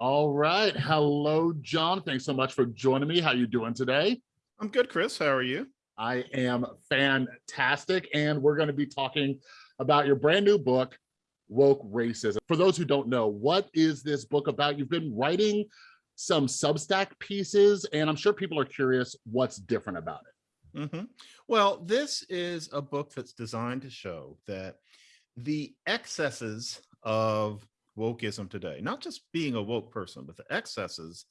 All right. Hello, John. Thanks so much for joining me. How you doing today? I'm good, Chris. How are you? I am fantastic. And we're going to be talking about your brand new book, Woke Racism. For those who don't know, what is this book about? You've been writing some Substack pieces, and I'm sure people are curious what's different about it. Mm -hmm. Well, this is a book that's designed to show that the excesses of wokeism today, not just being a woke person, but the excesses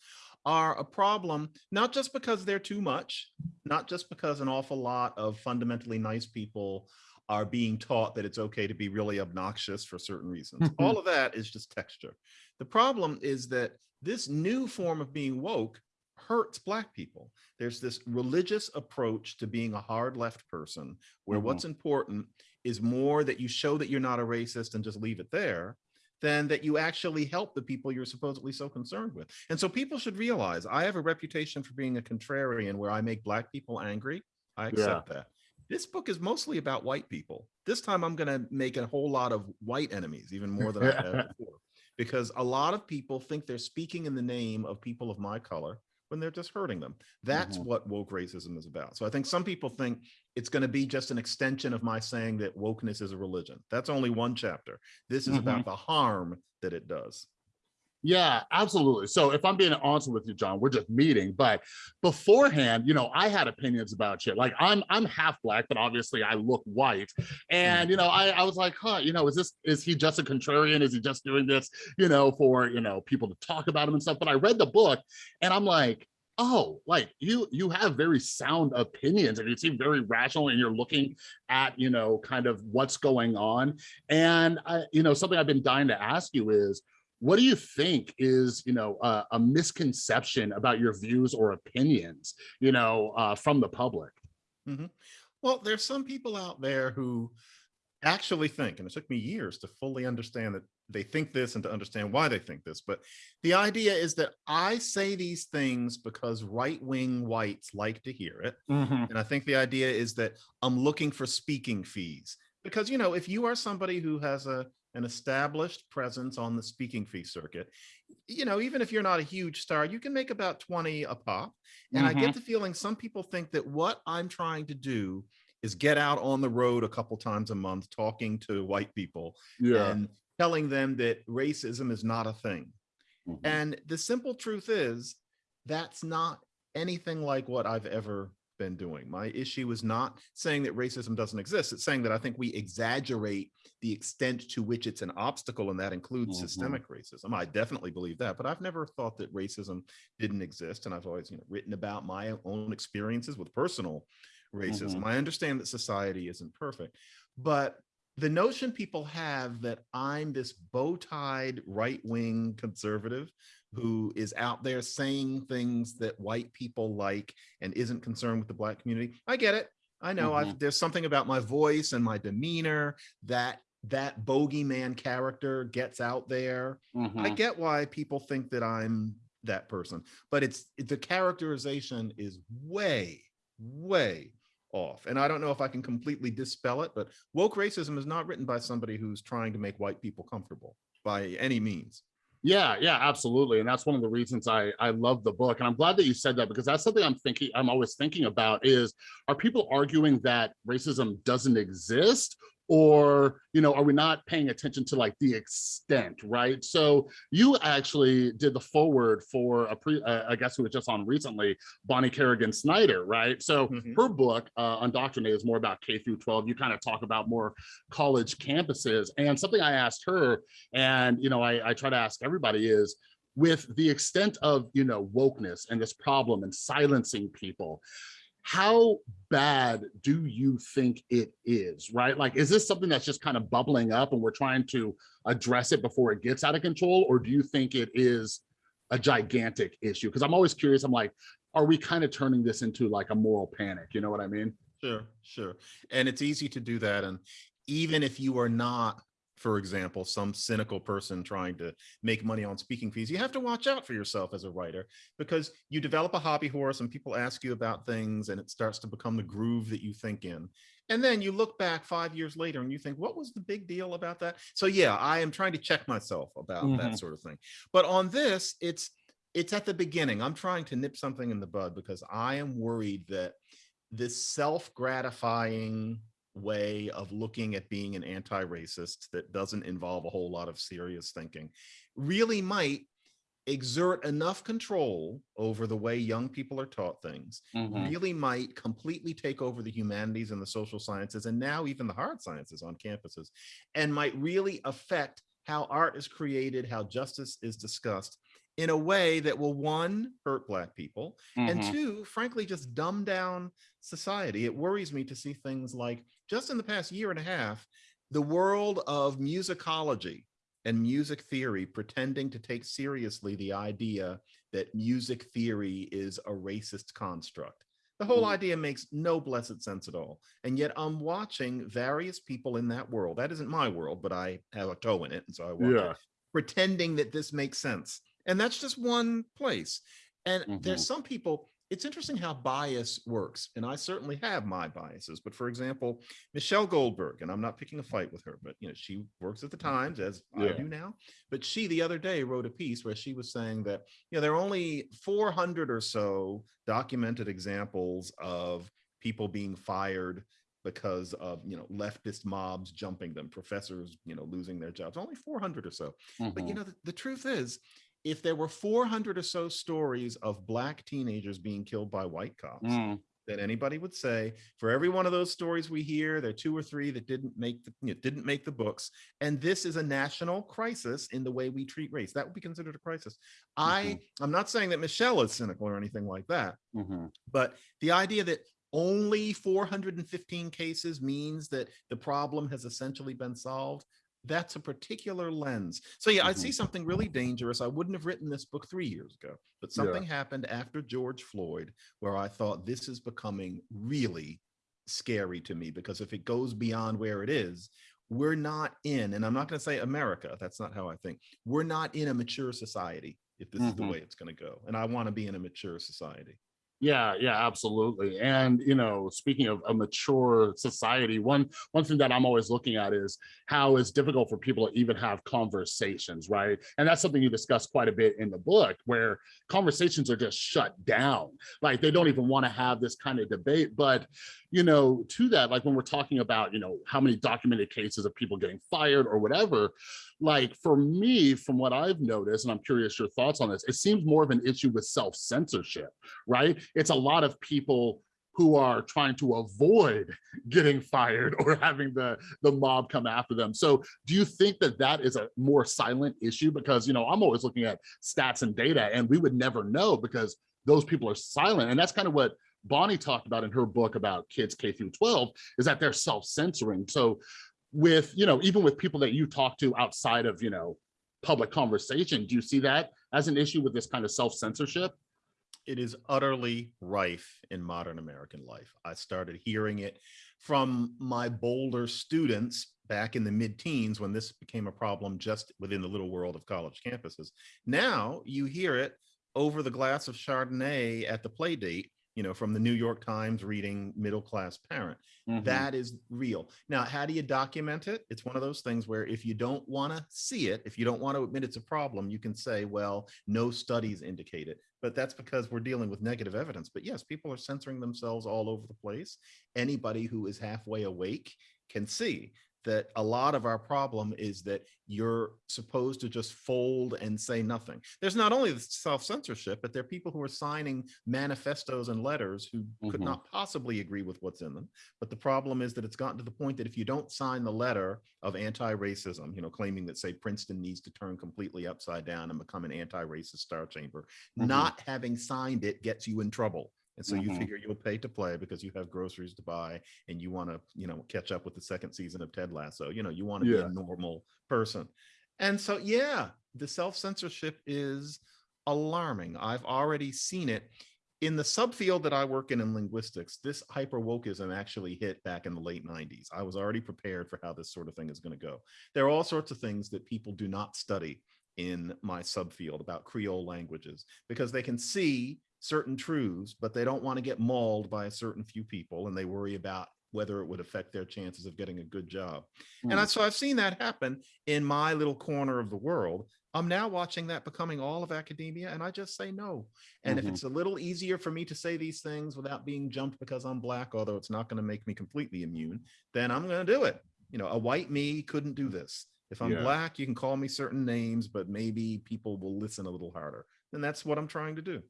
are a problem, not just because they're too much, not just because an awful lot of fundamentally nice people are being taught that it's okay to be really obnoxious for certain reasons. All of that is just texture. The problem is that this new form of being woke hurts black people. There's this religious approach to being a hard left person where mm -hmm. what's important is more that you show that you're not a racist and just leave it there than that you actually help the people you're supposedly so concerned with. And so people should realize I have a reputation for being a contrarian where I make black people angry. I accept yeah. that. This book is mostly about white people. This time I'm going to make a whole lot of white enemies, even more than I have before, because a lot of people think they're speaking in the name of people of my color when they're just hurting them. That's mm -hmm. what woke racism is about. So I think some people think it's going to be just an extension of my saying that wokeness is a religion. That's only one chapter. This is mm -hmm. about mm-hmm. the harm that it does. Yeah, absolutely. So if I'm being honest with you, John, we're just meeting, but beforehand, you know, I had opinions about shit. Like I'm I'm half black, but obviously I look white. Mm. And you know, I, I was like, huh, you know, is this is he just a contrarian? Is he just doing this, you know, for you know people to talk about him and stuff? But I read the book and I'm like, oh, like you you have very sound opinions and you seem very rational and you're looking at, you know, kind of what's going on. And I, you know, something I've been dying to ask you is what do you think is you know uh, a misconception about your views or opinions you know uh, from the public mm -hmm. well there's some people out there who actually think and it took me years to fully understand that they think this and to understand why they think this but the idea is that i say these things because right-wing whites like to hear it mm -hmm. and i think the idea is that i'm looking for speaking fees because you know if you are somebody who has a an established presence on the speaking fee circuit, you know, even if you're not a huge star, you can make about 20 a pop. And mm -hmm. I get mm-hmm. the feeling some people think that what I'm trying to do is get out on the road a couple times a month talking to white people yeah. and telling them that racism is not a thing. Mm -hmm. And the simple truth is that's not anything like what I've ever been doing. My issue is not saying that racism doesn't exist. It's saying that I think we exaggerate the extent to which it's an obstacle, and that includes mm -hmm. systemic racism. I definitely believe that, but I've never thought that racism didn't exist. And I've always you know, written about my own experiences with personal racism. Mm -hmm. I understand that society isn't perfect, but the notion people have that I'm this bow-tied right-wing conservative who is out there saying things that white people like and isn't concerned with the black community. I get it. I know mm -hmm. there's something about my voice and my demeanor that that bogeyman character gets out there. Mm -hmm. I mm-hmm. get why people think that I'm that person, but it's the characterization is way, way off. And I don't know if I can completely dispel it, but woke racism is not written by somebody who's trying to make white people comfortable by any means. Yeah, yeah, absolutely. And that's one of the reasons I, I love the book. And I'm glad that you said that because that's something I'm thinking, I'm always thinking about is, are people arguing that racism doesn't exist or you know are we not paying attention to like the extent right? So you actually did the forward for a pre uh, i guess who was just on recently bonnie kerrigan snyder right? So mm -hmm. her book uh undoctrinate is more about k through 12 you kind of talk about more college campuses. And something i asked her and you know i, I try to ask everybody is with the extent of you know wokeness and this problem and silencing people how bad do you think it is, right? Like, is this something that's just kind of bubbling up and we're trying to address it before it gets out of control? Or do you think it is a gigantic issue? Because I'm always curious, I'm like, are we kind of turning this into like a moral panic? You know what I mean? Sure, sure. And it's easy to do that. And even if you are not for example, some cynical person trying to make money on speaking fees, you have to watch out for yourself as a writer because you develop a hobby horse and people ask you about things and it starts to become the groove that you think in. And then you look back five years later and you think, what was the big deal about that? So yeah, I am trying to check myself about Mhm. that sort of thing. But on this, it's it's at the beginning. I'm trying to nip something in the bud because I am worried that this self-gratifying way of looking at being an anti-racist that doesn't involve a whole lot of serious thinking really might exert enough control over the way young people are taught things Mhm. really might completely take over the humanities and the social sciences and now even the hard sciences on campuses and might really affect how art is created, how justice is discussed in a way that will one, hurt black people, and Mhm. two, frankly, just dumb down society. It worries me to see things like just in the past year and a half, the world of musicology and music theory pretending to take seriously the idea that music theory is a racist construct. The whole Mm. idea makes no blessed sense at all. And yet I'm watching various people in that world. That isn't my world, but I have a toe in it. And so I watch Yeah. it, pretending that this makes sense. And that's just one place. And Mhm. there's some people, it's interesting how bias works. And I certainly have my biases. But for example, Michelle Goldberg, and I'm not picking a fight with her, but you know, she works at the Times as I do now. But she the other day wrote a piece where she was saying that, you know, there are only 400 or so documented examples of people being fired because of, you know, leftist mobs jumping them, professors, you know, losing their jobs, only 400 or so. But you Mhm. know, the, the truth is, if there were 400 or so stories of black teenagers being killed by white cops, Mm. then anybody would say, for every one of those stories we hear, there are two or three that didn't make the, you know, didn't make the books. And this is a national crisis in the way we treat race. That would be considered a crisis. I, I'm not saying that Michelle is cynical or anything like that, Mhm. but the idea that only 415 cases means that the problem has essentially been solved, that's a particular lens. So yeah, I see something really dangerous. I wouldn't have written this book three years ago, but Yeah. something happened after George Floyd where I thought this is becoming really scary to me because if it goes beyond where it is, we're not in, and I'm not going to say America, that's not how I think. We're not in a mature society if this is the Mhm. way it's going to go. And I want to be in a mature society. Yeah, yeah, absolutely. And you know, speaking of a mature society, one one thing that I'm always looking at is how it's difficult for people to even have conversations, right? And that's something you discuss quite a bit in the book, where conversations are just shut down. Like they don't even want to have this kind of debate. But you know, to that, like when we're talking about, you know, how many documented cases of people getting fired or whatever, like for me, from what I've noticed, and I'm curious your thoughts on this, it seems more of an issue with self-censorship, right? It's a lot of people who are trying to avoid getting fired or having the the mob come after them. So do you think that that is a more silent issue? Because, you know, I'm always looking at stats and data and we would never know because those people are silent. And that's kind of what Bonnie talked about in her book about kids K through 12 is that they're self-censoring. So with, you know, even with people that you talk to outside of, you know, public conversation, do you see that as an issue with this kind of self-censorship? it is utterly rife in modern American life. I started hearing it from my bolder students back in the mid-teens when this became a problem just within the little world of college campuses. Now you hear it over the glass of Chardonnay at the play date, you know, from the New York Times reading middle-class parent. Mhm. That is real. Now, how do you document it? It's one of those things where if you don't want to see it, if you don't want to admit it's a problem, you can say, well, no studies indicate it. But that's because we're dealing with negative evidence. But yes, people are censoring themselves all over the place. Anybody who is halfway awake can see that a lot of our problem is that you're supposed to just fold and say nothing. There's not only the self-censorship, but there are people who are signing manifestos and letters who could Mhm. not possibly agree with what's in them. But the problem is that it's gotten to the point that if you don't sign the letter of anti-racism, you know, claiming that say Princeton needs to turn completely upside down and become an anti-racist star chamber, Mhm. not having signed it gets you in trouble. And so you Mhm. figure you'll pay to play because you have groceries to buy and you want to, you know, catch up with the second season of Ted Lasso. You know, you want to be a normal person. And so, yeah, the self-censorship is alarming. I've already seen it in the subfield that I work in in linguistics. This hyper wokeism actually hit back in the late 90s. I was already prepared for how this sort of thing is going to go. There are all sorts of things that people do not study in my subfield about Creole languages because they can see certain truths, but they don't want to get mauled by a certain few people and they worry about whether it would affect their chances of getting a good job. Mm. And I, so I've seen that happen in my little corner of the world. I'm now watching that becoming all of academia, and I just say no. And Mhm. if it's a little easier for me to say these things without being jumped because I'm black, although it's not going to make me completely immune, then I'm going to do it. You know, a white me couldn't do this. If I'm Yeah. black, you can call me certain names, but maybe people will listen a little harder. And that's what I'm trying to do.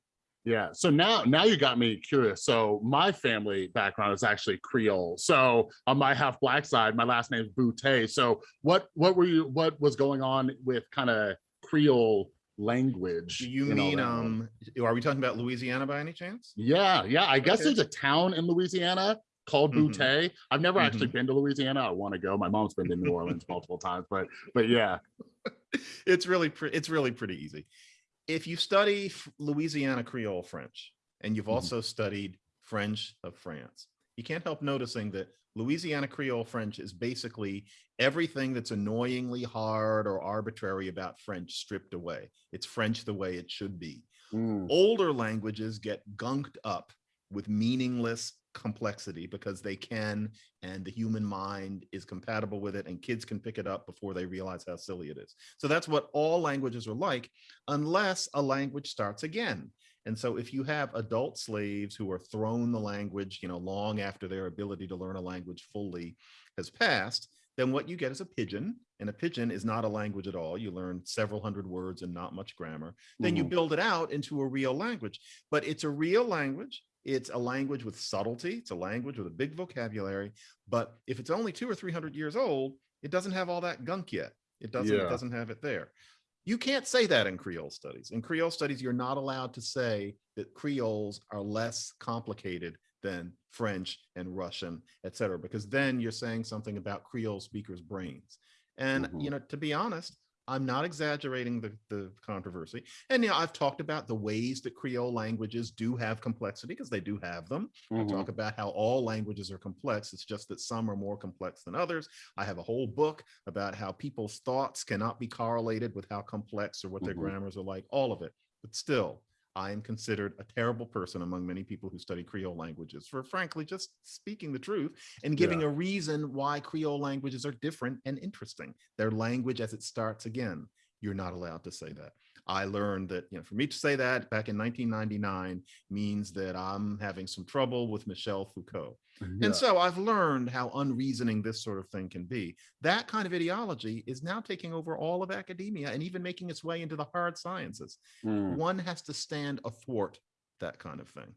Yeah. So now, now you got me curious. So my family background is actually Creole. So on my half black side, my last name is Boutte. So what, what were you, what was going on with kind of Creole language? Do you mean, um, are we talking about Louisiana by any chance? Yeah. Yeah. I guess Okay. there's a town in Louisiana called Mhm. Boutte. I've never actually Mhm. been to Louisiana. I want to go. My mom's been to New Orleans multiple times, but, but yeah. it's really it's really pretty easy. If you study Louisiana Creole French and you've Mhm. also studied French of France, you can't help noticing that Louisiana Creole French is basically everything that's annoyingly hard or arbitrary about French stripped away. It's French the way it should be. Mm, Older languages get gunked up with meaningless complexity because they can and the human mind is compatible with it and kids can pick it up before they realize how silly it is. So that's what all languages are like unless a language starts again. And so if you have adult slaves who are thrown the language, you know, long after their ability to learn a language fully has passed, then what you get is a pidgin. And a pidgin is not a language at all. You learn several hundred words and not much grammar. Then you mhm. build it out into a real language. But it's a real language. It's a language with subtlety. It's a language with a big vocabulary. But if it's only two or 300 years old, it doesn't have all that gunk yet. It doesn't, Yeah. it doesn't have it there. You can't say that in Creole studies. In Creole studies, you're not allowed to say that Creoles are less complicated than French and Russian, et cetera, because then you're saying something about Creole speakers' brains. And, Mhm. you know, to be honest, I'm not exaggerating the, the controversy. And, you know, I've talked about the ways that Creole languages do have complexity because they do have them. I Mhm. talk about how all languages are complex. It's just that some are more complex than others. I have a whole book about how people's thoughts cannot be correlated with how complex or what their Mhm. grammars are like, all of it. But still, I am considered a terrible person among many people who study Creole languages for frankly just speaking the truth and giving Yeah. a reason why Creole languages are different and interesting. Their language as it starts again. You're not allowed to say that. I learned that, you know, for me to say that back in 1999 means that I'm having some trouble with Michel Foucault. Yeah. And so I've learned how unreasoning this sort of thing can be. That kind of ideology is now taking over all of academia and even making its way into the hard sciences. Mm. One has to stand athwart that kind of thing.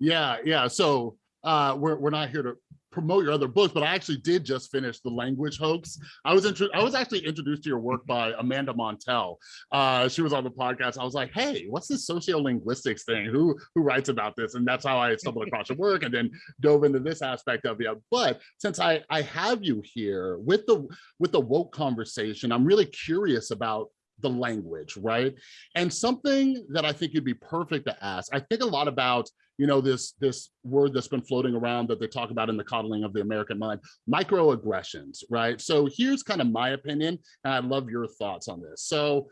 Yeah, yeah. So uh, we're we're not here to promote your other books, but I actually did just finish the language hoax. I was I was actually introduced to your work by Amanda Montell. Uh, she was on the podcast. I was like, hey, what's this sociolinguistics thing? Who who writes about this? And that's how I stumbled across your work and then dove into this aspect of it. But since I I have you here with the with the woke conversation, I'm really curious about the language, right? And something that I think you'd be perfect to ask. I think a lot about you know this this word that's been floating around that they talk about in the coddling of the american mind microaggressions right so here's kind of my opinion and i love your thoughts on this so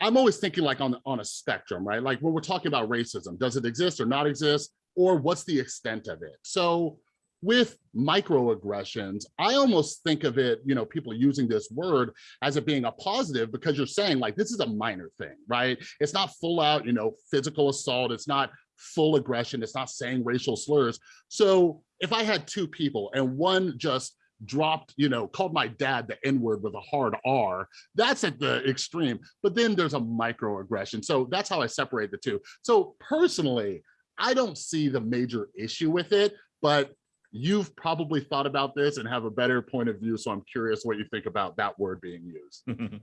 i'm always thinking like on on a spectrum right like when we're talking about racism does it exist or not exist or what's the extent of it so with microaggressions i almost think of it you know people using this word as it being a positive because you're saying like this is a minor thing right it's not full out you know physical assault it's not full aggression. It's not saying racial slurs. So if I had two people and one just dropped, you know, called my dad the N word with a hard R, that's at the extreme. But then there's a microaggression. So that's how I separate the two. So personally, I don't see the major issue with it, but you've probably thought about this and have a better point of view. So I'm curious what you think about that word being used.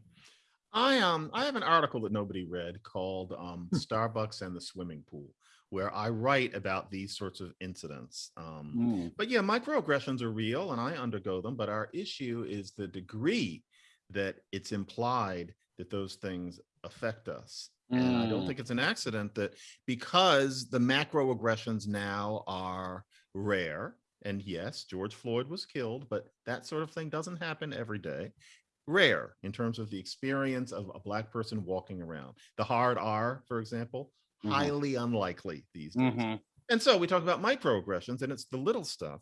I um I have an article that nobody read called um, Starbucks and the Swimming Pool, where I write about these sorts of incidents. Um, Mm, but yeah, microaggressions are real and I undergo them, but our issue is the degree that it's implied that those things affect us. And I don't mm, think it's an accident that because the macroaggressions now are rare, and yes, George Floyd was killed, but that sort of thing doesn't happen every day. Rare in terms of the experience of a Black person walking around. The hard R, for example, Mhm. highly unlikely these days. mhm, And so we talk about microaggressions, and it's the little stuff.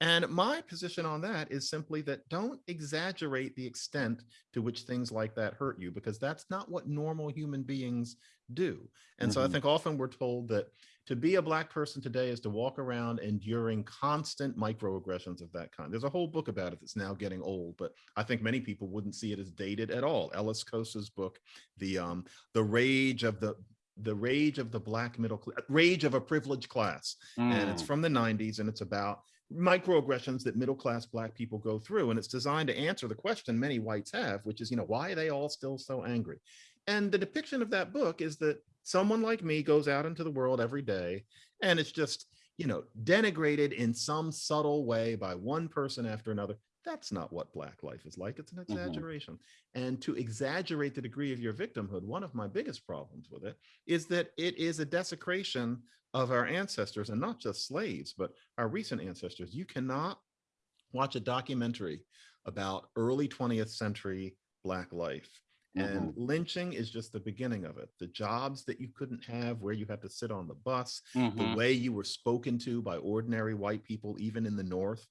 And my position on that is simply that don't exaggerate the extent to which things like that hurt you, because that's not what normal human beings do. And so I Mhm. think often we're told that to be a black person today is to walk around enduring constant microaggressions of that kind. There's a whole book about it that's now getting old, but I think many people wouldn't see it as dated at all. Ellis Cose's book, the um, the rage of the the rage of the black middle class, rage of a privileged class, and it's Mm. from the 90s, and it's about microaggressions that middle class black people go through, and it's designed to answer the question many whites have, which is, you know, why are they all still so angry? And the depiction of that book is that someone like me goes out into the world every day and it's just, you know, denigrated in some subtle way by one person after another. That's not what Black life is like. It's an mm-hmm. exaggeration. And to exaggerate the degree of your victimhood, one of my biggest problems with it is that it is a desecration of our ancestors and not just slaves, but our recent ancestors. You cannot watch a documentary about early 20th century Black life and lynching is just the beginning of it. The jobs that you couldn't have, where you had to sit on the bus, the Mhm. way you were spoken to by ordinary white people, even in the North.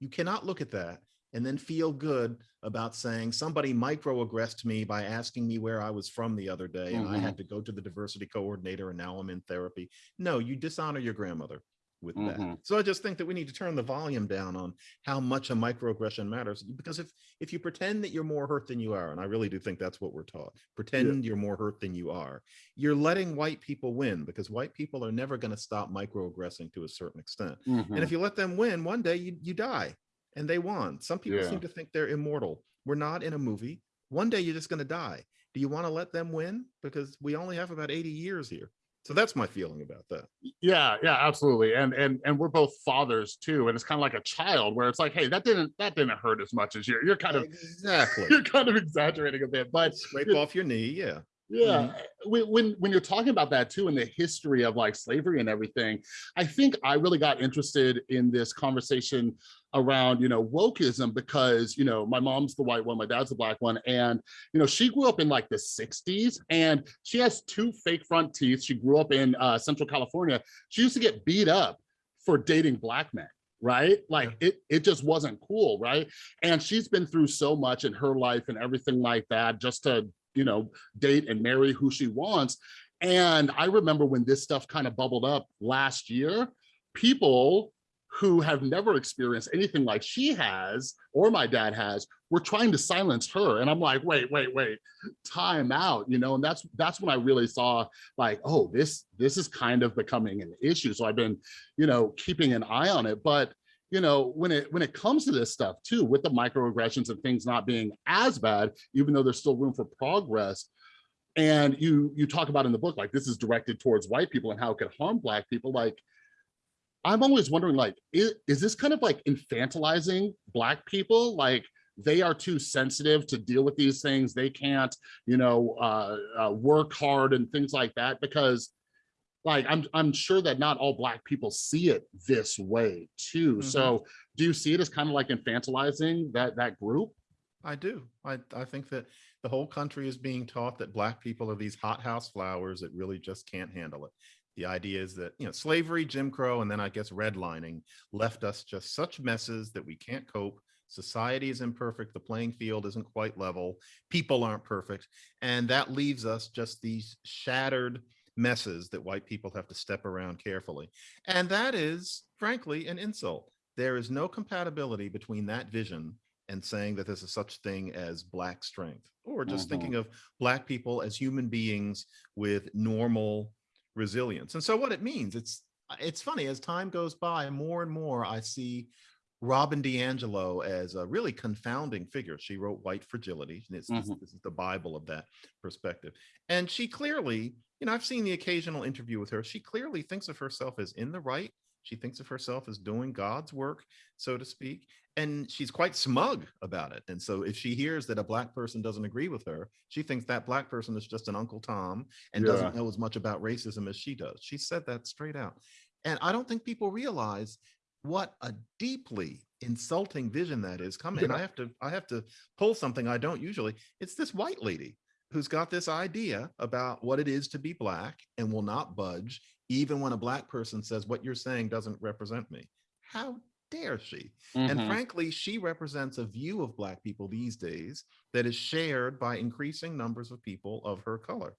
You cannot look at that and then feel good about saying somebody microaggressed me by asking me where I was from the other day and I had to go to the diversity coordinator and now I'm in therapy. No, you dishonor your grandmother with that. Mhm. So I just think that we need to turn the volume down on how much a microaggression matters because if if you pretend that you're more hurt than you are, and I really do think that's what we're taught, pretend you're more hurt than you are, you're letting white people win because white people are never going to stop microaggressing to a certain extent. Mhm. And if you let them win, one day you, you die and they won. Some people Yeah. seem to think they're immortal. We're not in a movie. One day you're just going to die. Do you want to let them win? Because we only have about 80 years here. So that's my feeling about that. yeah yeah absolutely and and and we're both fathers too and it's kind of like a child where it's like hey that didn't that didn't hurt as much as you're you're kind of exactly. you're kind of exaggerating a bit but Scrape off your knee. Yeah. yeah mm-hmm. eh, when, when when you're talking about that too and the history of like slavery and everything i think i really got interested in this conversation around you know wokeism because you know my mom's the white one my dad's the black one and you know she grew up in like the 60s and she has two fake front teeth. She grew up in uh, central california. She used to get beat up for dating black men right? Like it it just wasn't cool right? And she's been through so much in her life and everything like that just to you know date and marry who she wants. And i remember when this stuff kind of bubbled up last year people who have never experienced anything like she has or my dad has were trying to silence her. And i'm like wait wait wait time out you know? And that's that's when i really saw like oh this this is kind of becoming an issue. So i've been you know keeping an eye on it. But you know when it when it comes to this stuff too with the microaggressions and things not being as bad even though there's still room for progress and you you talk about in the book like this is directed towards white people and how it could harm black people like i'm always wondering like is, is this kind of like infantilizing black people like they are too sensitive to deal with these things they can't you know uh, uh work hard and things like that because like i'm i'm sure that not all black people see it this way too Mhm. so do you see it as kind of like infantilizing that that group I do. I, I think that the whole country is being taught that black people are these hothouse flowers that really just can't handle it. The idea is that, you know, slavery, Jim Crow, and then I guess redlining left us just such messes that we can't cope. Society is imperfect. The playing field isn't quite level. People aren't perfect. And that leaves us just these shattered messes that white people have to step around carefully. And that is, frankly, an insult. There is no compatibility between that vision and saying that there's a such thing as black strength or just Mhm. thinking of black people as human beings with normal resilience. And so what it means it's it's funny as time goes by more and more i see robin diangelo as a really confounding figure. She wrote white fragility and it's, this, Mhm. this is the bible of that perspective. And she clearly you know i've seen the occasional interview with her. She clearly thinks of herself as in the right. She thinks of herself as doing god's work so to speak and she's quite smug about it. And so if she hears that a black person doesn't agree with her, she thinks that black person is just an Uncle Tom and doesn't know as much about racism as she does. She said that straight out. And I don't think people realize what a deeply insulting vision that is coming. And I have to I have to pull something I don't usually. It's this white lady who's got this idea about what it is to be black and will not budge even when a black person says what you're saying doesn't represent me. How dare she? And Mhm. frankly, she represents a view of Black people these days that is shared by increasing numbers of people of her color.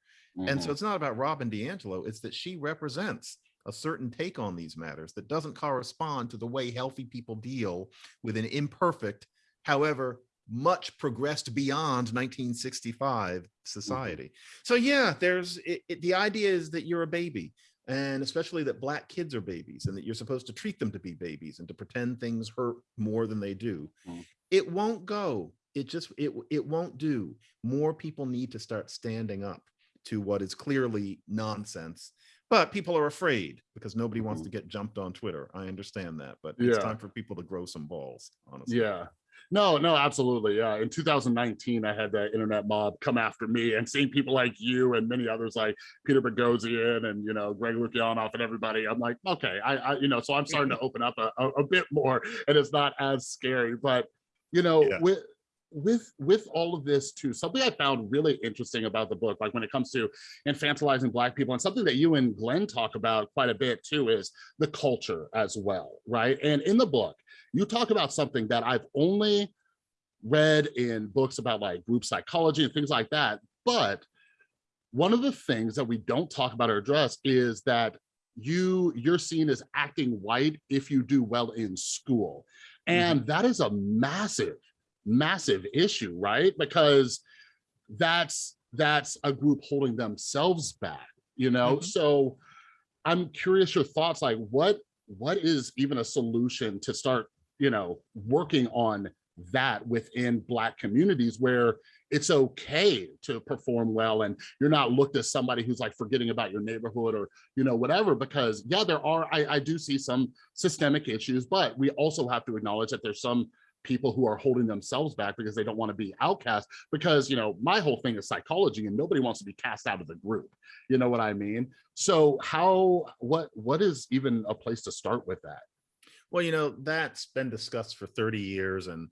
And so Mhm. it's not about Robin DiAngelo, it's that she represents a certain take on these matters that doesn't correspond to the way healthy people deal with an imperfect, however, much progressed beyond 1965 society. So yeah, there's it, it- the idea is that you're a baby and especially that black kids are babies and that you're supposed to treat them to be babies and to pretend things hurt more than they do. Mm. It won't go. It just it it won't do. More people need to start standing up to what is clearly nonsense. But people are afraid because nobody wants Mhm. to get jumped on Twitter. I understand that, but it's time for people to grow some balls, honestly. Yeah. No, no, absolutely. Yeah. In 2019, I had the internet mob come after me and seeing people like you and many others like Peter Boghossian and, you know, Greg Lukianoff and everybody. I'm like, okay, I, I you know, so I'm starting to open up a, a, a bit more and it's not as scary. But, you know, Yeah. with with with all of this too, something I found really interesting about the book, like when it comes to infantilizing black people and something that you and Glenn talk about quite a bit too is the culture as well, right? And in the book, you talk about something that I've only read in books about like group psychology and things like that. But one of the things that we don't talk about or address is that you you're seen as acting white if you do well in school. Mm-hmm. And that is a massive, massive issue, right? Because that's that's a group holding themselves back, you know? Mhm. So I'm curious your thoughts, like what what is even a solution to start, you know, working on that within black communities where it's okay to perform well and you're not looked as somebody who's like forgetting about your neighborhood or you know whatever because yeah there are I, I do see some systemic issues but we also have to acknowledge that there's some people who are holding themselves back because they don't want to be outcast because you know my whole thing is psychology and nobody wants to be cast out of the group you know what i mean so how what what is even a place to start with that Well, you know, that's been discussed for 30 years and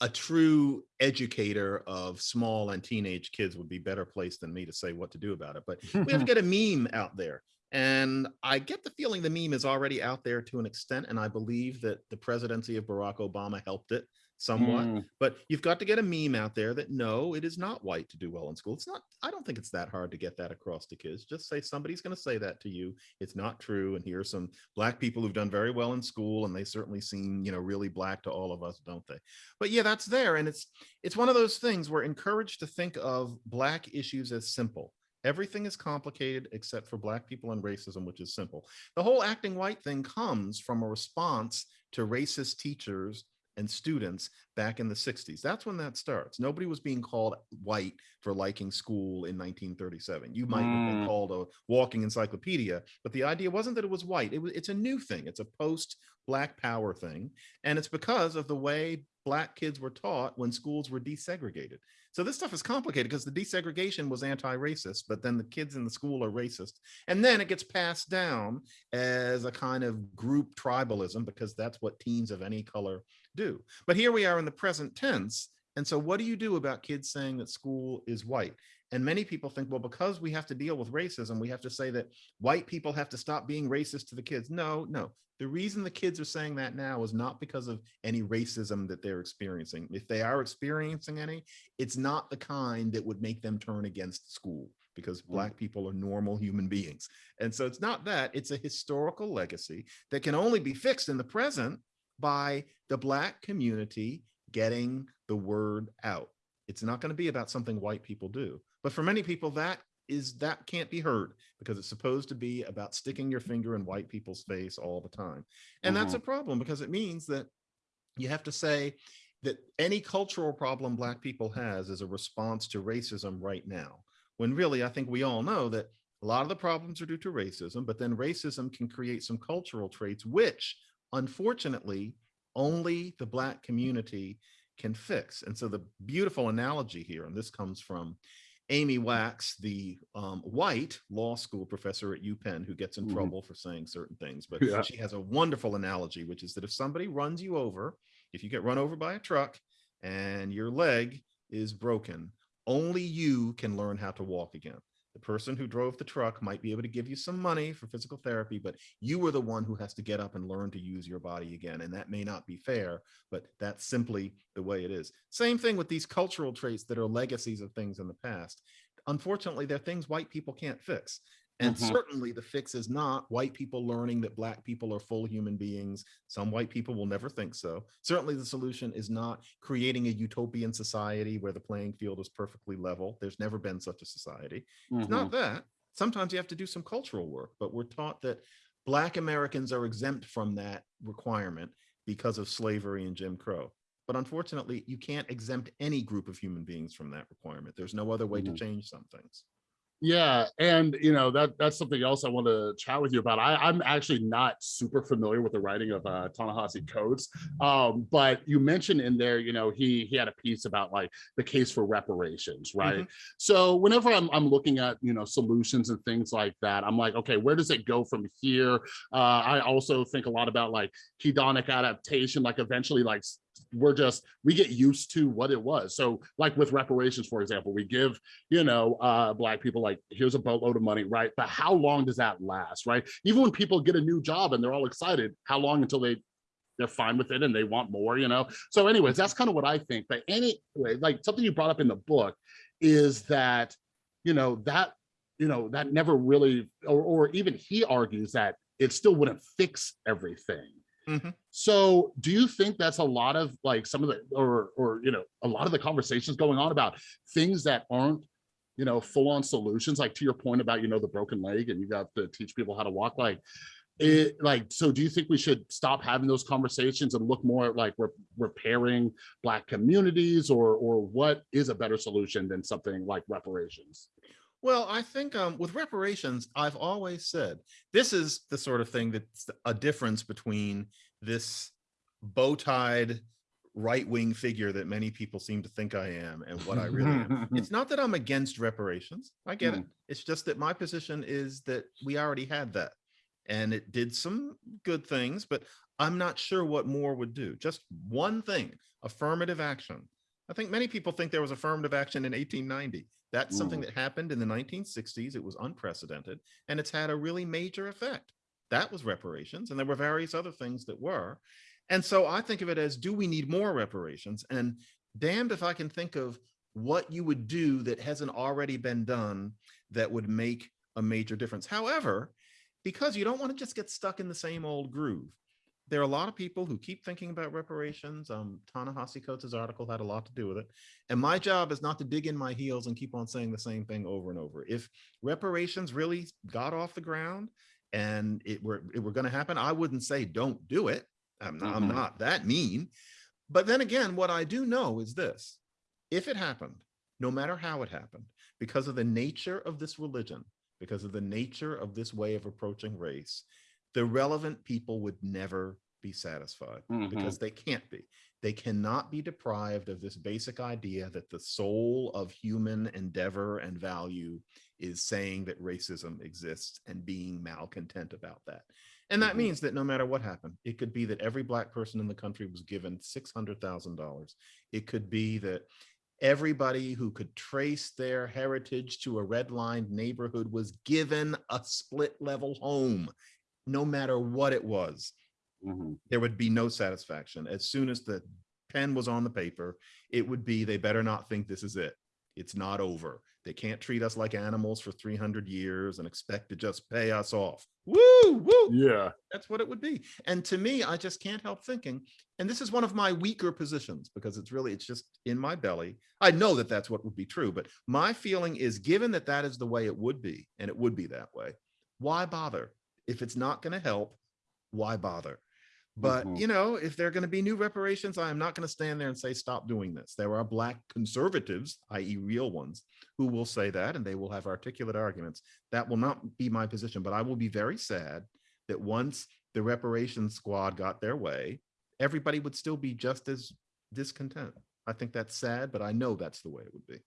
a true educator of small and teenage kids would be better placed than me to say what to do about it. But we have to get a meme out there. And I get the feeling the meme is already out there to an extent. And I believe that the presidency of Barack Obama helped it somewhat. Mm, But you've got to get a meme out there that no, it is not white to do well in school. It's not, I don't think it's that hard to get that across to kids. Just say somebody's going to say that to you. It's not true. And here are some black people who've done very well in school and they certainly seem, you know, really black to all of us, don't they? But yeah, that's there. And it's it's one of those things we're encouraged to think of black issues as simple. Everything is complicated except for black people and racism, which is simple. The whole acting white thing comes from a response to racist teachers and students back in the 60s. That's when that starts. Nobody was being called white for liking school in 1937. You might have been Mm. called a walking encyclopedia, but the idea wasn't that it was white. It was it's a new thing. It's a post black power thing. And it's because of the way black kids were taught when schools were desegregated. So this stuff is complicated because the desegregation was anti-racist, but then the kids in the school are racist. And then it gets passed down as a kind of group tribalism because that's what teens of any color do. But here we are in the present tense. And so what do you do about kids saying that school is white? And many people think, well, because we have to deal with racism, we have to say that white people have to stop being racist to the kids. No, no. The reason the kids are saying that now is not because of any racism that they're experiencing. If they are experiencing any, it's not the kind that would make them turn against school because Mm. black people are normal human beings. And so it's not that, it's a historical legacy that can only be fixed in the present by the black community getting the word out. It's not going to be about something white people do. But for many people, that is that can't be heard because it's supposed to be about sticking your finger in white people's face all the time. And that's mm-hmm. a problem because it means that you have to say that any cultural problem black people has is a response to racism right now. When really, I think we all know that a lot of the problems are due to racism, but then racism can create some cultural traits, which unfortunately, only the black community can fix. And so the beautiful analogy here, and this comes from Amy Wax, the um, white law school professor at UPenn who gets in Mhm. trouble for saying certain things, but Yeah. she has a wonderful analogy, which is that if somebody runs you over, if you get run over by a truck and your leg is broken, only you can learn how to walk again. The person who drove the truck might be able to give you some money for physical therapy, but you are the one who has to get up and learn to use your body again. And that may not be fair, but that's simply the way it is. Same thing with these cultural traits that are legacies of things in the past. Unfortunately, they're things white people can't fix. And Mhm. certainly the fix is not white people learning that black people are full human beings. Some white people will never think so. Certainly the solution is not creating a utopian society where the playing field is perfectly level. There's never been such a society. It's Mhm. not that. Sometimes you have to do some cultural work, but we're taught that black Americans are exempt from that requirement because of slavery and Jim Crow. But unfortunately, you can't exempt any group of human beings from that requirement. There's no other way Mhm. to change some things. Yeah, and you know that that's something else I want to chat with you about. I, I'm actually not super familiar with the writing of uh, Ta-Nehisi Coates, um, but you mentioned in there, you know, he he had a piece about like the case for reparations, right? So whenever I'm I'm looking at you know solutions and things like that, I'm like, okay, where does it go from here? Uh, I also think a lot about like hedonic adaptation, like eventually like we're just we get used to what it was. So like with reparations, for example, we give you know, uh, black people like, here's a boatload of money, right? But how long does that last, right? Even when people get a new job and they're all excited, how long until they they're fine with it and they want more, you know? So anyways, that's kind of what I think. But anyway, like something you brought up in the book is that, you know, that, you know, that never really, or, or even he argues that it still wouldn't fix everything. Mhm. So do you think that's a lot of like some of the, or, or, you know, a lot of the conversations going on about things that aren't you know, full on solutions, like to your point about, you know, the broken leg and you got to teach people how to walk, like it, like, so do you think we should stop having those conversations and look more at like re repairing black communities or, or what is a better solution than something like reparations? Well, I think um, with reparations, I've always said this is the sort of thing that's a difference between this bow-tied right-wing figure that many people seem to think I am and what I really am. It's not that I'm against reparations. I get it. It's just that my position is that we already had that and it did some good things, but I'm not sure what more would do. Just one thing, affirmative action. I think many people think there was affirmative action in 1890. That's something Mm. that happened in the 1960s. It was unprecedented and it's had a really major effect. That was reparations and there were various other things that were. And so I think of it as, do we need more reparations? And damned if I can think of what you would do that hasn't already been done that would make a major difference. However, because you don't want to just get stuck in the same old groove. There are a lot of people who keep thinking about reparations. Um, Ta-Nehisi Coates' article had a lot to do with it. And my job is not to dig in my heels and keep on saying the same thing over and over. If reparations really got off the ground and it were, it were going to happen, I wouldn't say don't do it. I'm not, I'm Mhm. not that mean. But then again, what I do know is this. If it happened, no matter how it happened, because of the nature of this religion, because of the nature of this way of approaching race, the relevant people would never be satisfied Mhm. because they can't be. They cannot be deprived of this basic idea that the soul of human endeavor and value is saying that racism exists and being malcontent about that. And that Mhm. means that no matter what happened, it could be that every black person in the country was given $600,000. It could be that everybody who could trace their heritage to a red-lined neighborhood was given a split level home, no matter what it was Mhm. there would be no satisfaction. As soon as the pen was on the paper, it would be, they better not think this is it. It's not over. They can't treat us like animals for 300 years and expect to just pay us off. Woo, woo. Yeah. That's what it would be. And to me, I just can't help thinking, and this is one of my weaker positions because it's really, it's just in my belly. I know that that's what would be true, but my feeling is given that that is the way it would be, and it would be that way, why bother? If it's not going to help, why bother? But, Mhm. you know, if there are going to be new reparations, I am not going to stand there and say, stop doing this. There are black conservatives, i.e. real ones, who will say that, and they will have articulate arguments. That will not be my position, but I will be very sad that once the reparations squad got their way, everybody would still be just as discontent. I think that's sad, but I know that's the way it would be.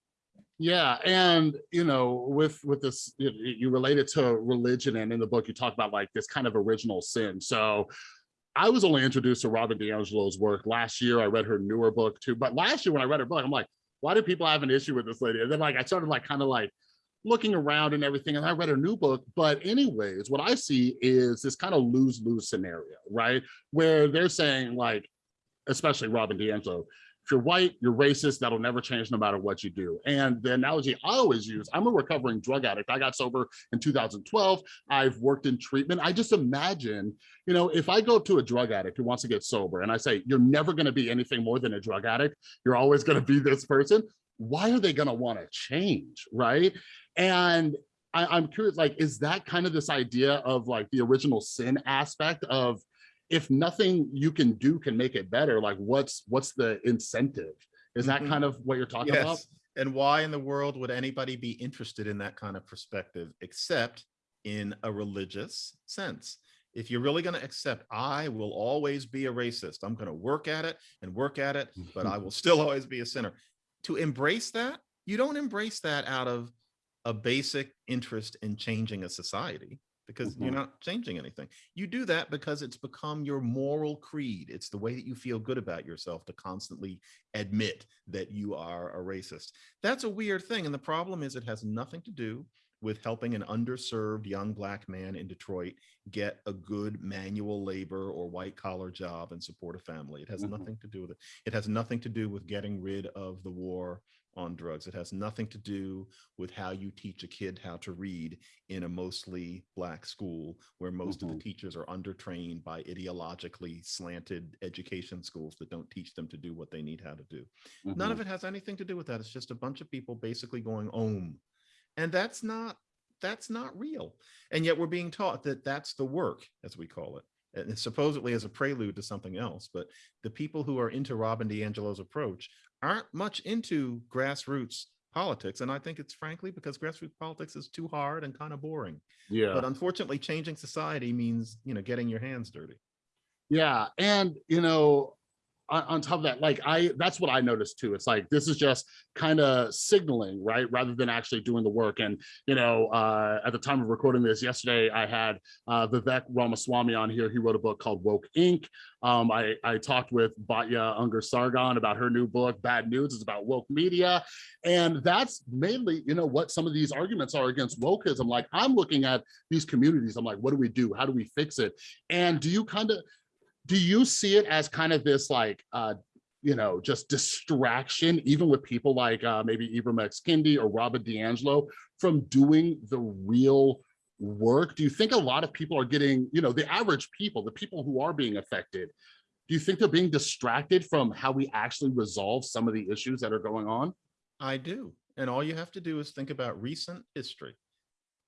Yeah, and you know, with with this, you, you relate it to religion, and in the book you talk about like this kind of original sin. So, I was only introduced to Robin DiAngelo's work last year. I read her newer book too, but last year when I read her book, I'm like, why do people have an issue with this lady? And then like I started like kind of like looking around and everything, and I read her new book. But anyways, what I see is this kind of lose-lose scenario, right? Where they're saying like, especially Robin DiAngelo, if you're white, you're racist, that'll never change no matter what you do. And the analogy I always use, I'm a recovering drug addict. I got sober in 2012. I've worked in treatment. I just imagine, you know, if I go to a drug addict who wants to get sober and I say, you're never gonna be anything more than a drug addict, you're always gonna be this person, why are they gonna wanna change, right? And I, am curious, like, is that kind of this idea of like the original sin aspect of if nothing you can do can make it better, like what's what's the incentive? Is that Mhm. kind of what you're talking about? And why in the world would anybody be interested in that kind of perspective except in a religious sense? If you're really going to accept, I will always be a racist. I'm going to work at it and work at it, but I will still always be a sinner. To embrace that, you don't embrace that out of a basic interest in changing a society because you're Mhm. not changing anything. You do that because it's become your moral creed. It's the way that you feel good about yourself to constantly admit that you are a racist. That's a weird thing. And the problem is it has nothing to do with helping an underserved young black man in Detroit get a good manual labor or white collar job and support a family. It has Mhm. nothing to do with it. It has nothing to do with getting rid of the war on drugs. It has nothing to do with how you teach a kid how to read in a mostly black school where most of Mhm. the teachers are undertrained by ideologically slanted education schools that don't teach them to do what they need how to do. None of Mhm. it has anything to do with that. It's just a bunch of people basically going om. And that's not that's not real. And yet we're being taught that that's the work, as we call it. And supposedly as a prelude to something else. But the people who are into Robin DiAngelo's approach aren't much into grassroots politics. And I think it's frankly because grassroots politics is too hard and kind of boring. Yeah. But unfortunately, changing society means, you know, getting your hands dirty. Yeah, and you know, on, on top of that, like I, that's what I noticed too. It's like this is just kind of signaling, right, rather than actually doing the work. And you know, uh, at the time of recording this yesterday, I had uh, Vivek Ramaswamy on here. He wrote a book called Woke Inc. Um, I I talked with Batya Ungar Sargon about her new book, Bad News. It's about woke media, and that's mainly, you know, what some of these arguments are against wokeism. Like I'm looking at these communities. I'm like, what do we do? How do we fix it? And do you kind of do you see it as kind of this like uh you know just distraction even with people like uh maybe Ibram X Kendi or Robert DiAngelo from doing the real work do you think a lot of people are getting you know the average people the people who are being affected do you think they're being distracted from how we actually resolve some of the issues that are going on I do. And all you have to do is think about recent history.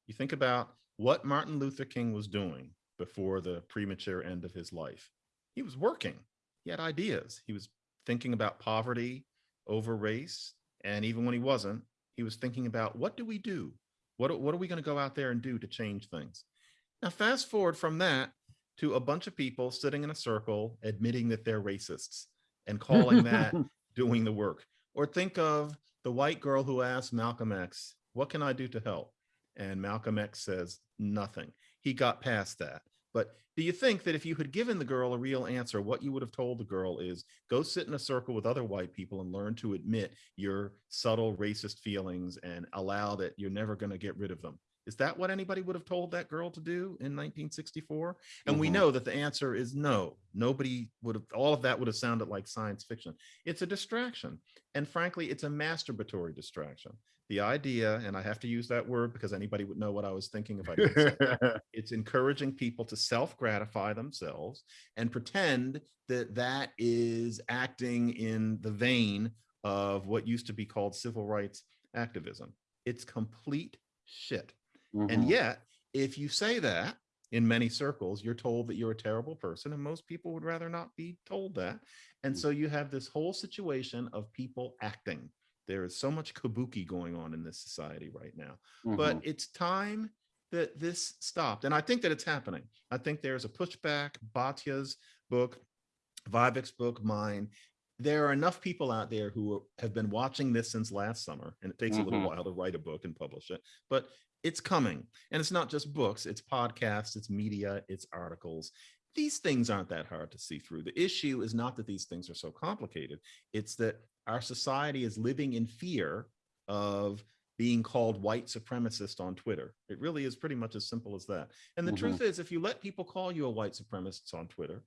You think about what Martin Luther King was doing before the premature end of his life. He was working. He had ideas. He was thinking about poverty over race. And even when he wasn't, he was thinking about what do we do? What, what are we going to go out there and do to change things? Now, fast forward from that to a bunch of people sitting in a circle admitting that they're racists and calling that doing the work. Or think of the white girl who asked Malcolm X, What can I do to help? And Malcolm X says, Nothing. He got past that. But do you think that if you had given the girl a real answer, what you would have told the girl is go sit in a circle with other white people and learn to admit your subtle racist feelings and allow that you're never going to get rid of them? Is that what anybody would have told that girl to do in 1964? And we Mhm. know that the answer is no. Nobody would have, all of that would have sounded like science fiction. It's a distraction. And frankly, it's a masturbatory distraction. The idea, and I have to use that word because anybody would know what I was thinking if I didn't. It's encouraging people to self-gratify themselves and pretend that that is acting in the vein of what used to be called civil rights activism. It's complete shit. And Mhm. yet, if you say that in many circles, you're told that you're a terrible person, and most people would rather not be told that. And so you have this whole situation of people acting. There is so much kabuki going on in this society right now. But Mhm. it's time that this stopped. And I think that it's happening. I think there's a pushback, Batya's book, Vivek's book, mine. There are enough people out there who have been watching this since last summer, and it takes a little Mhm. while to write a book and publish it, but it's coming. And it's not just books, it's podcasts, it's media, it's articles. These things aren't that hard to see through. The issue is not that these things are so complicated, it's that our society is living in fear of being called white supremacist on Twitter. It really is pretty much as simple as that. And the Mhm. truth is, if you let people call you a white supremacist on Twitter,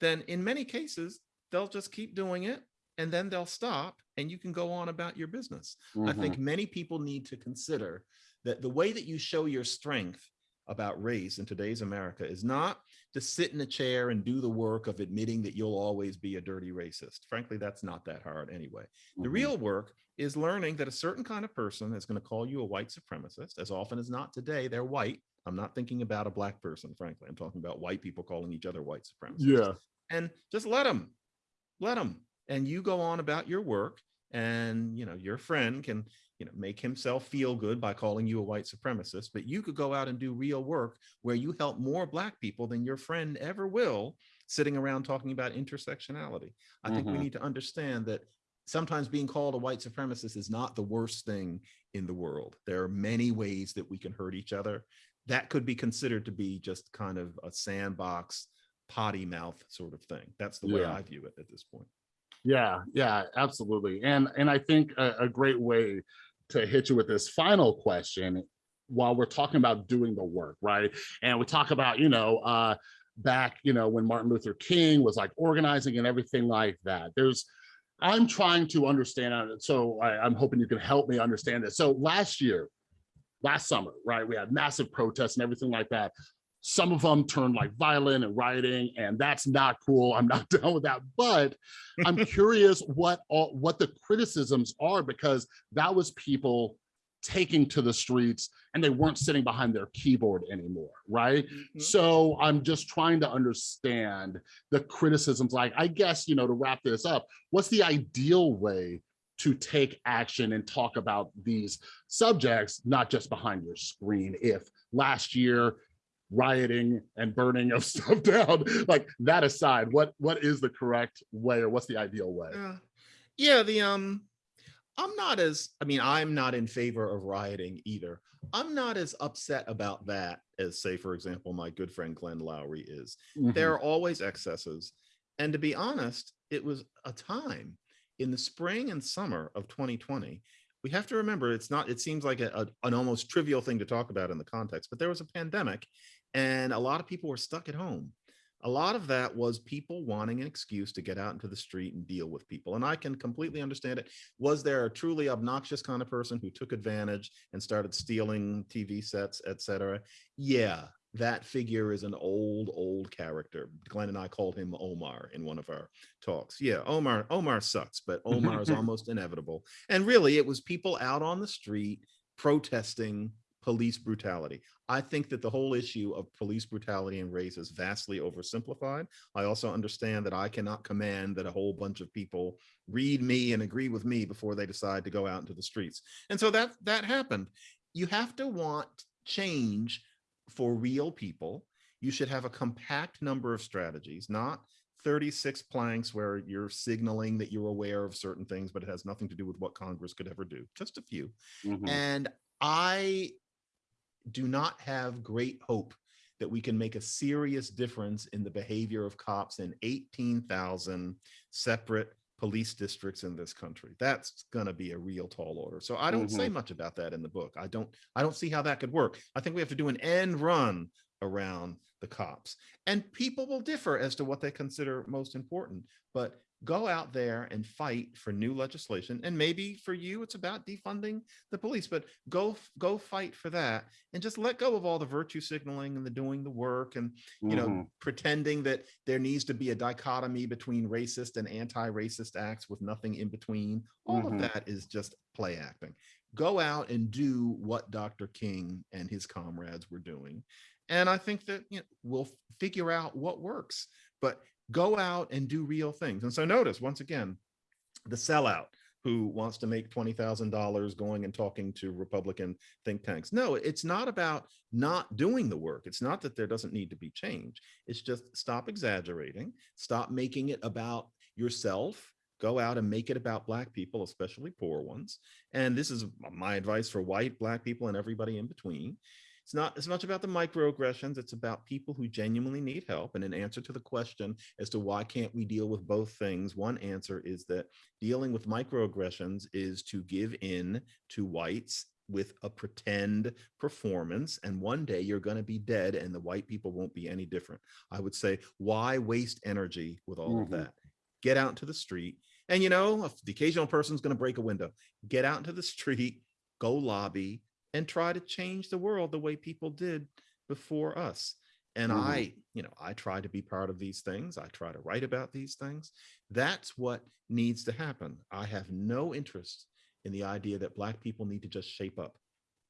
then in many cases, they'll just keep doing it and then they'll stop and you can go on about your business. I Mhm. think many people need to consider that the way that you show your strength about race in today's America is not to sit in a chair and do the work of admitting that you'll always be a dirty racist. Frankly, that's not that hard anyway. The Mhm. real work is learning that a certain kind of person is going to call you a white supremacist. As often as not today, they're white. I'm not thinking about a black person, frankly. I'm talking about white people calling each other white supremacists Yeah. and just let them let them and you go on about your work and you know your friend can you know make himself feel good by calling you a white supremacist but you could go out and do real work where you help more black people than your friend ever will sitting around talking about intersectionality i think we Mhm. need to understand that sometimes being called a white supremacist is not the worst thing in the world there are many ways that we can hurt each other that could be considered to be just kind of a sandbox potty mouth sort of thing. That's the way I view it at this point. Yeah, yeah, absolutely. And and I think a, a great way to hit you with this final question while we're talking about doing the work, right? And we talk about, you know, uh back, you know, when Martin Luther King was like organizing and everything like that. There's I'm trying to understand uh, so I, I'm hoping you can help me understand this. So last year, last summer, right, we had massive protests and everything like that. Some of them turned like violent and rioting, and that's not cool. I'm not down with that. But I'm curious what all what the criticisms are because that was people taking to the streets and they weren't sitting behind their keyboard anymore, right? Mm-hmm. So I'm just trying to understand the criticisms. Like, I guess, you know, to wrap this up, what's the ideal way to take action and talk about these subjects, not just behind your screen? If last year rioting and burning of stuff down, like that aside, what what is the correct way or what's the ideal way? Yeah. Yeah, the um I'm not as I mean, I'm not in favor of rioting either. I'm not as upset about that as say, for example, my good friend Glenn Loury is. Mhm. There are always excesses. And to be honest, it was a time in the spring and summer of 2020. We have to remember it's not, it seems like a, a- an almost trivial thing to talk about in the context, but there was a pandemic and a lot of people were stuck at home. A lot of that was people wanting an excuse to get out into the street and deal with people. And I can completely understand it. Was there a truly obnoxious kind of person who took advantage and started stealing TV sets, et cetera? Yeah, that figure is an old, old character. Glenn and I called him Omar in one of our talks. Yeah, Omar, Omar sucks, but Omar is almost inevitable. And really, it was people out on the street protesting police brutality. I think that the whole issue of police brutality and race is vastly oversimplified. I also understand that I cannot command that a whole bunch of people read me and agree with me before they decide to go out into the streets. And so that that happened. You have to want change for real people. You should have a compact number of strategies, not 36 planks where you're signaling that you're aware of certain things, but it has nothing to do with what Congress could ever do. Just a few. Mhm. And I do not have great hope that we can make a serious difference in the behavior of cops in 18,000 separate police districts in this country. That's going to be a real tall order. So I don't say mm-hmm. much about that in the book. I don't I don't see how that could work. I think we have to do an end run around the cops. And people will differ as to what they consider most important, but go out there and fight for new legislation. And maybe for you, it's about defunding the police, but go go fight for that and just let go of all the virtue signaling and the doing the work and you know Mhm. pretending that there needs to be a dichotomy between racist and anti-racist acts with nothing in between. All Mhm. of that is just play acting. Go out and do what Dr. King and his comrades were doing. And I think that you know, we'll figure out what works, but go out and do real things. And so notice once again, the sellout who wants to make $20,000 going and talking to Republican think tanks. No, it's not about not doing the work. It's not that there doesn't need to be change. It's just stop exaggerating, stop making it about yourself, go out and make it about black people, especially poor ones. And this is my advice for white, black people and everybody in between. It's not as much about the microaggressions, it's about people who genuinely need help. And in answer to the question as to why can't we deal with both things, one answer is that dealing with microaggressions is to give in to whites with a pretend performance and one day you're going to be dead and the white people won't be any different. I would say, why waste energy with all of Mhm. that? Get out into the street. And you know, if the occasional person's going to break a window, get out into the street, go lobby and try to change the world the way people did before us. And Mhm. I, you know, I try to be part of these things. I try to write about these things. That's what needs to happen. I have no interest in the idea that black people need to just shape up.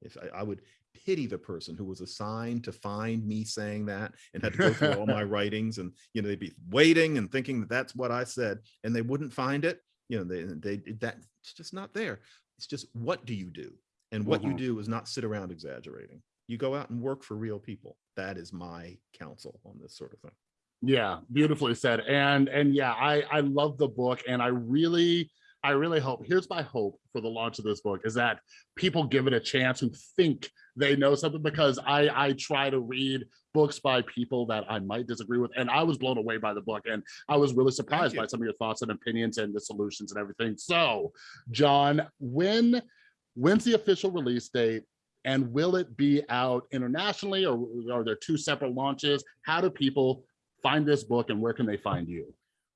If I, I would pity the person who was assigned to find me saying that and had to go through all my writings and, you know, they'd be waiting and thinking that that's what I said and they wouldn't find it. You know, they, they, that it's just not there. It's just, what do you do? And what you Mhm. do is not sit around exaggerating. You go out and work for real people. That is my counsel on this sort of thing. Yeah, beautifully said. And and yeah, I I love the book and I really I really hope here's my hope for the launch of this book is that people give it a chance who think they know something because I I try to read books by people that I might disagree with and I was blown away by the book and I was really surprised by some of your thoughts and opinions and the solutions and everything. So, John, when when's the official release date and will it be out internationally or are there two separate launches? How do people find this book and where can they find you?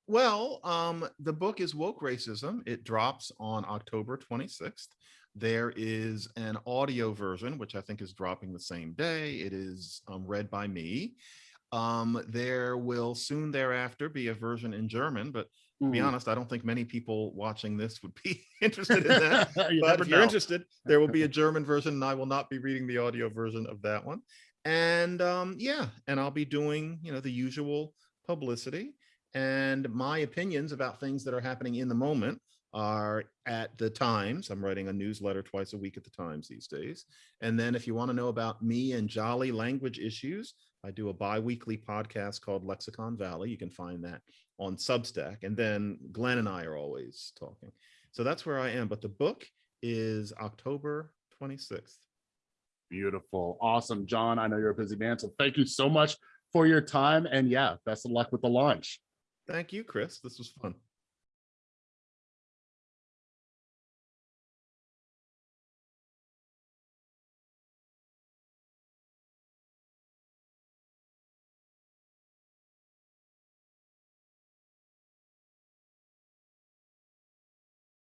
Well, um, the book is Woke Racism. It drops on October 26th. There is an audio version, which I think is dropping the same day. It is um, read by me. Um, there will soon thereafter be a version in German, but to be Mm. honest, I don't think many people watching this would be interested in that. You but if you're know. interested, there will be a German version and I will not be reading the audio version of that one. And um, yeah, and I'll be doing, you know, the usual publicity and my opinions about things that are happening in the moment are at the Times. I'm writing a newsletter twice a week at the Times these days. And then if you want to know about me and jolly language issues, I do a bi-weekly podcast called Lexicon Valley. You can find that on Substack. And then Glenn and I are always talking. So that's where I am. But the book is October 26th. Beautiful. Awesome. John, I know you're a busy man, so thank you so much for your time. And yeah, best of luck with the launch. Thank you, Chris. This was fun.